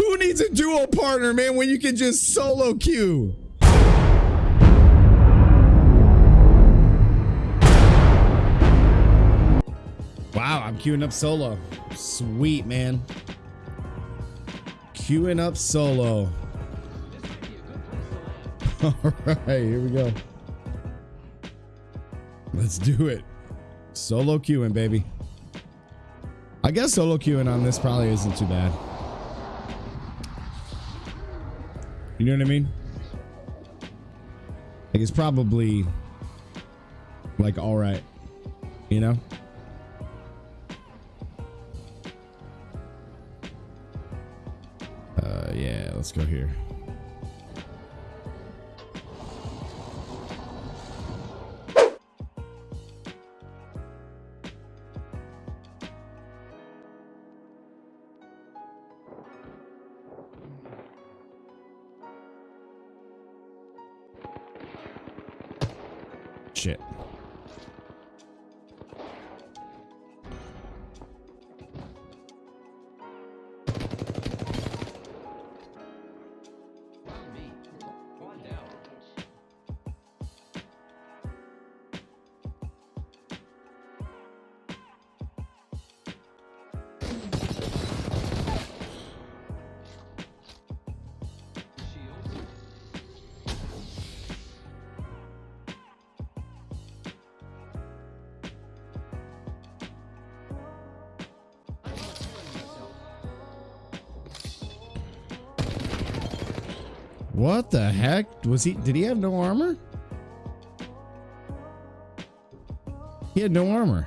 Who needs a duo partner, man, when you can just solo queue? Wow, I'm queuing up solo. Sweet, man. Queuing up solo. All right, here we go. Let's do it. Solo queuing, baby. I guess solo queuing on this probably isn't too bad. You know what I mean? Like it's probably like all right, you know? Uh yeah, let's go here. Shit. What the heck? Was he did he have no armor? He had no armor.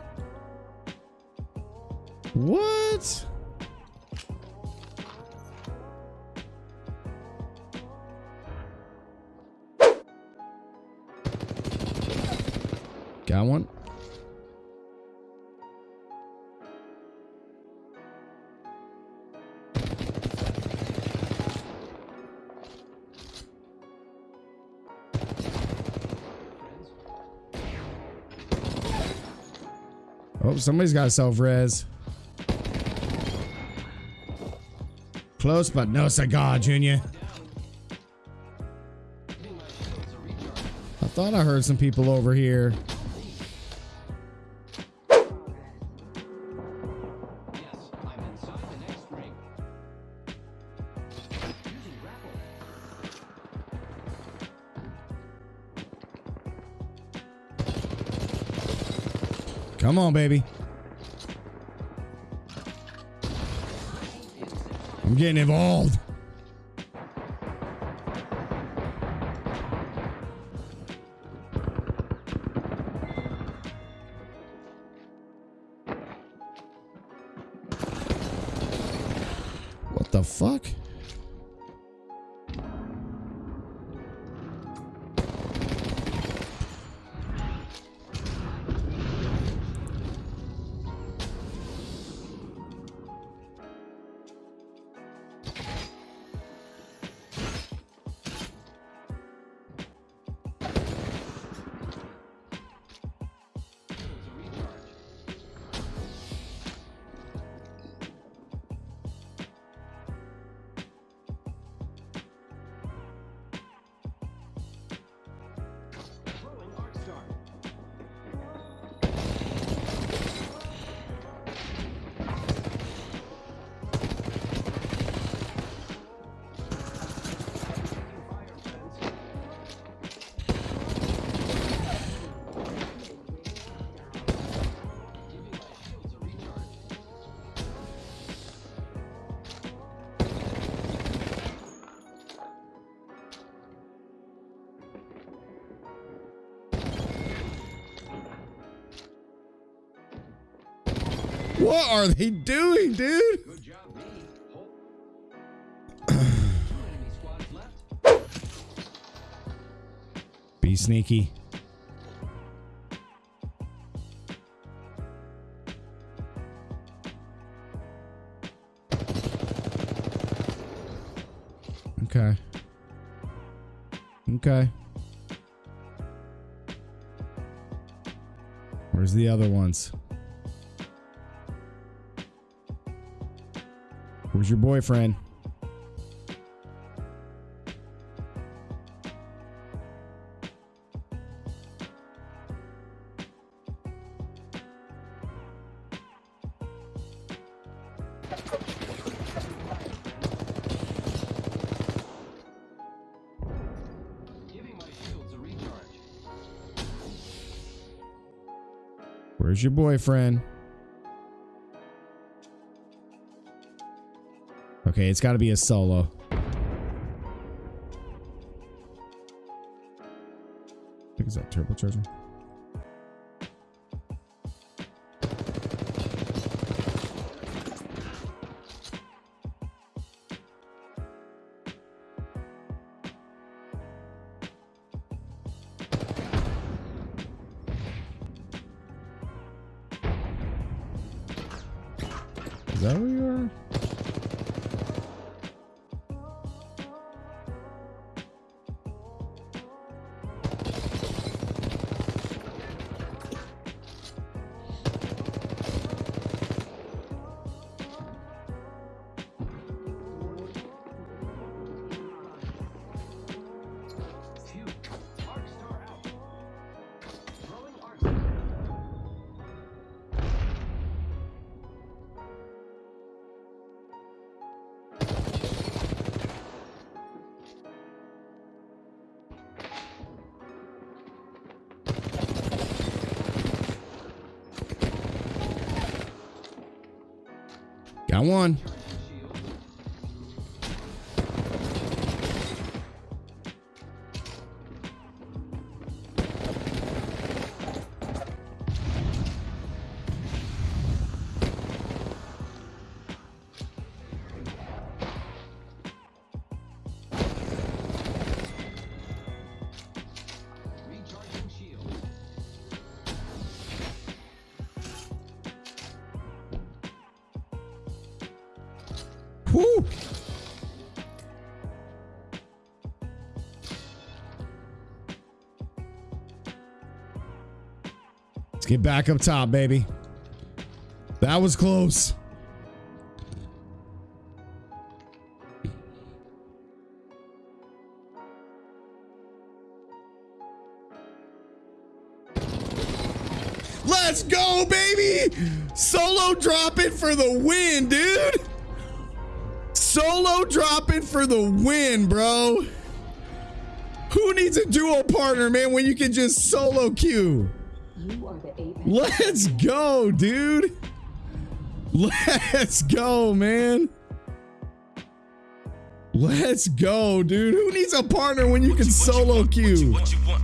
What? Got one. Oh, somebody's got self res. Close, but no cigar, Junior. I thought I heard some people over here. Come on, baby. I'm getting involved. What the fuck? What are they doing, dude? Be sneaky. Okay. Okay. Where's the other ones? Where's your boyfriend? Where's your boyfriend? Okay, it's got to be a solo. I think it's that turbocharger. Is that where you are? Got one. Let's get back up top, baby. That was close. Let's go, baby! Solo dropping for the win, dude! Solo dropping for the win, bro. Who needs a duo partner, man, when you can just solo queue? Let's go, dude. Let's go, man. Let's go, dude. Who needs a partner when you what can you, solo you queue? What you, what